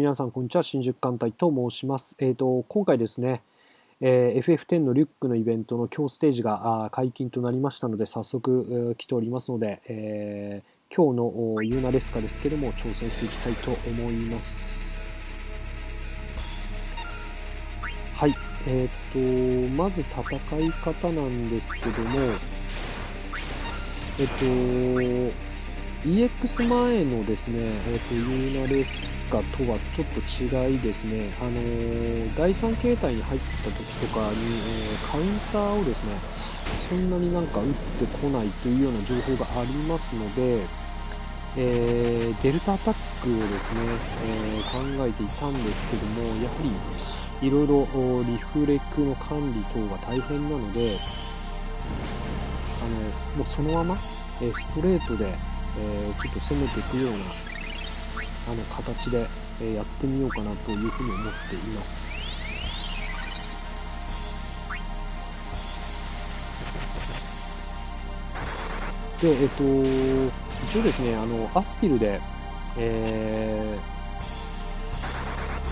皆さん、こんにちは。新宿艦隊と申します。えっ、ー、と、今回ですね、えー、FF10 のリュックのイベントの今日ステージが解禁となりましたので、早速、えー、来ておりますので、えー、今日のユーナレスカですけども、挑戦していきたいと思います。はい。えっ、ー、と、まず戦い方なんですけども、えっ、ー、と、EX 前のですね、えーと、ユーナレスカカとはちょっと違いですね、あのー、第3形態に入ってた時とかに、えー、カウンターをですね、そんなになんか打ってこないというような情報がありますので、えー、デルタアタックをですね、え考えていたんですけども、やはりいろいろリフレックの管理等が大変なので、あのもうそのまま、えストレートでえ、ちょっと攻めていくようなあの形で、えやってみようかなというふうに思っています。で、えっ、と、一応ですね、あの、アスピルで、え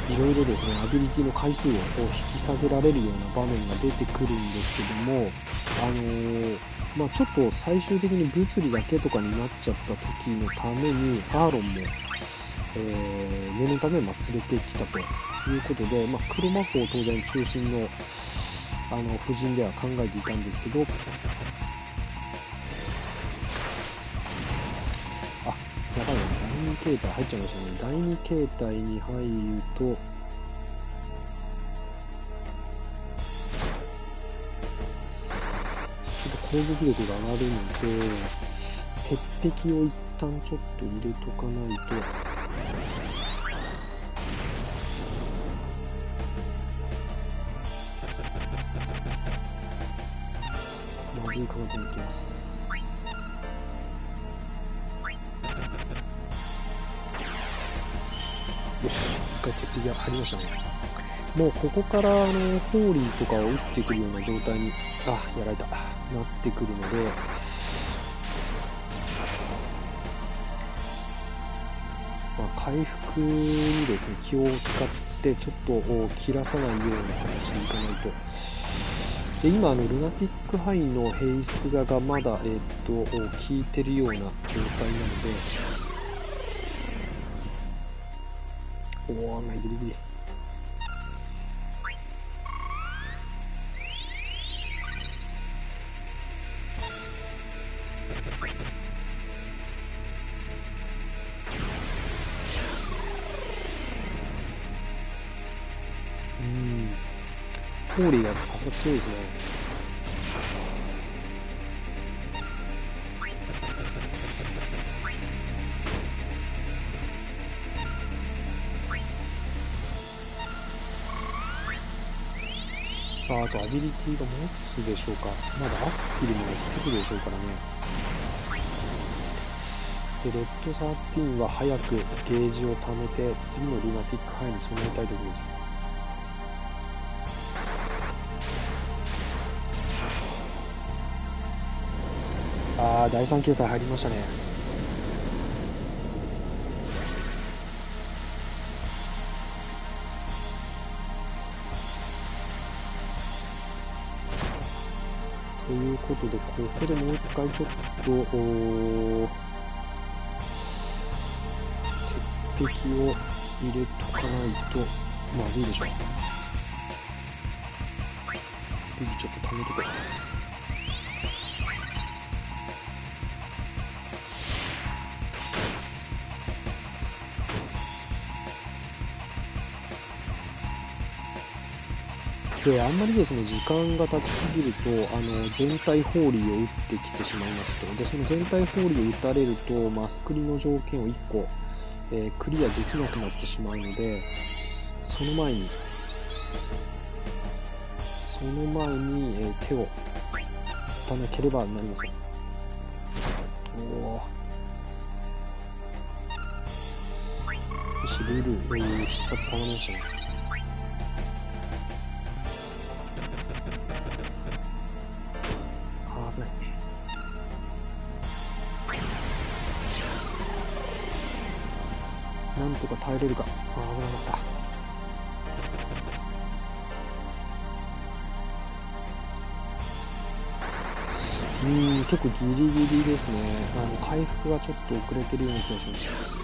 ー、いろいろですね、アビリティの回数を引き下げられるような場面が出てくるんですけども、あのーまあ、ちょっと最終的に物理だけとかになっちゃった時のためにアーロンも、えー、念のためまあ連れてきたということで、まあ、黒魔法当然中心のあの夫人では考えていたんですけどあやばいな。第2形態入っちゃいましたね。第2形態に入ると攻撃力が上がるので鉄壁を一旦ちょっと入れとかないと。まずいかなと思ってます。よし。一回鉄壁が入りましたね。もうここからあのホーリーとかを打ってくるような状態にあやられた。なってくるので回復にですね気を使ってちょっと切らさないような形でいかないと。で今あのルナティックハイのヘイスガがまだ、え、っと効いてるような状態なので。おおまあギリギリ。ホーリーがさすが強いですねさあ、あとアビリティが持つでしょうか。まだアスピルもやってくるでしょうからね。で、レッド13は早くゲージを貯めて、次のルナティックハイに備えたいところです。ああ、第3形態入りましたね。ということで、ここでもう一回ちょっと、鉄壁を入れとかないとまずいでしょう。ちょっと貯めてくれ。であんまりですね時間が経ちすぎるとあの全体放理を打ってきてしまいますと。でその全体放理を打たれるとマスクリの条件を1個、えー、クリアできなくなってしまうのでその前にその前に、えー、手を打たなければなりません。おおよしルール、えー、必殺はまりましたね。か耐えれるかああ危なかった。うん結構ギリギリですね。あの回復がちょっと遅れてるような気がします。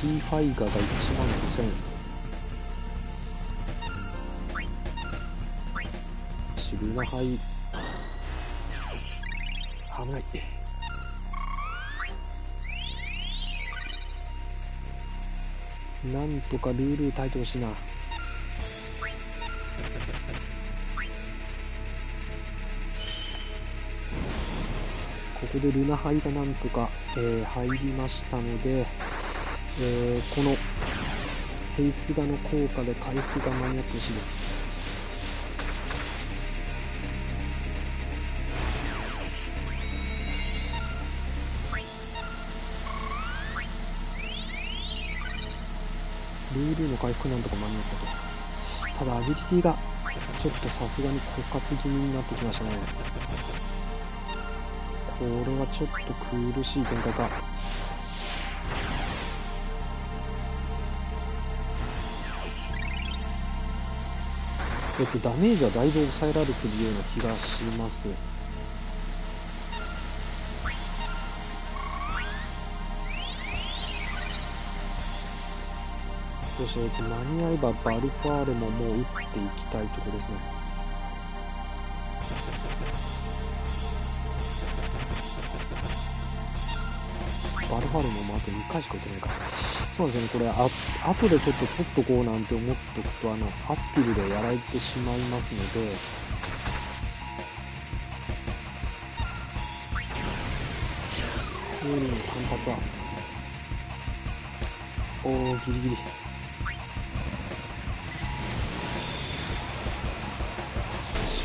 T ファイガーが1万5000シルナハイ。危ないなんとかルール耐えてほしいな。ここでルナハイがなんとか、えー、入りましたので、えー、このフェイスガの効果で回復が間に合ってほしいです。ルーの回復なんとか間に合ったと。ただアビリティがちょっとさすがに枯渇気味になってきましたね。これはちょっと苦しい展開か。えっとダメージはだいぶ抑えられてるような気がします。よし、間に合えばバルファーレももう打っていきたいところですね。バルファルももあと2回しか打てないから。そうですね。これあ後でちょっと取っとこうなんて思っとくとあのアスピルでやられてしまいますので。フーリンの単発はおおギリギリ。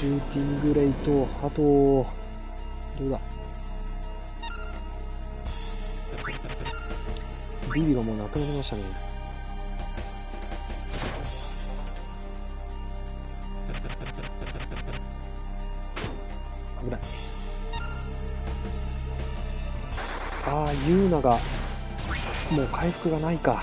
シューティングレイとあとどうだ？ビビがもうなくなりましたね。危ない。ああユーナがもう回復がないか。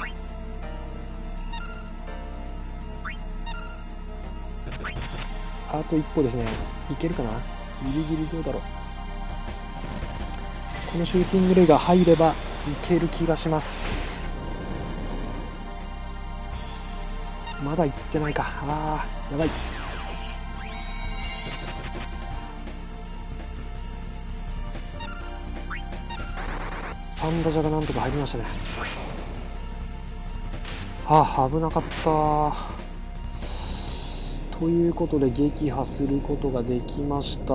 あと一歩ですね。いけるかな？ギリギリどうだろう。このシューティングレイが入ればいける気がします。まだ行ってないか。あーやばい。サンダジャがなんとか入りましたね。ああ危なかった。ということで撃破することができました。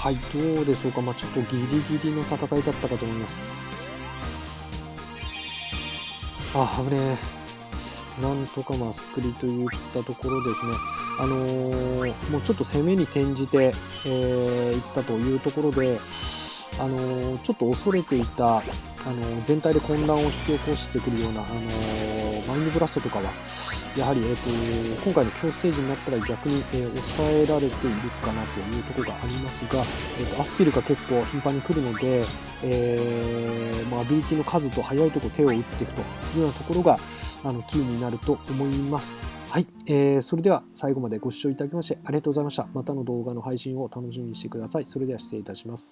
はいどうでしょうか、まあ、ちょっとギリギリの戦いだったかと思います。あ危ねえ。なんとかまあスクリといったところですね。あのー、もうちょっと攻めに転じて、えー、いったというところであのー、ちょっと恐れていた、あの全体で混乱を引き起こしてくるような、あのンドブラストとかはやはり、えーと、今回の強ステージになったら逆に、えー、抑えられているかなというところがありますが、えーと、アスピルが結構頻繁に来るので、えー、まあ、アビリティの数と速いとこ手を打っていくというようなところがあのキーになると思います。はい、えー、それでは最後までご視聴いただきましてありがとうございました。またの動画の配信を楽しみにしてください。それでは失礼いたします。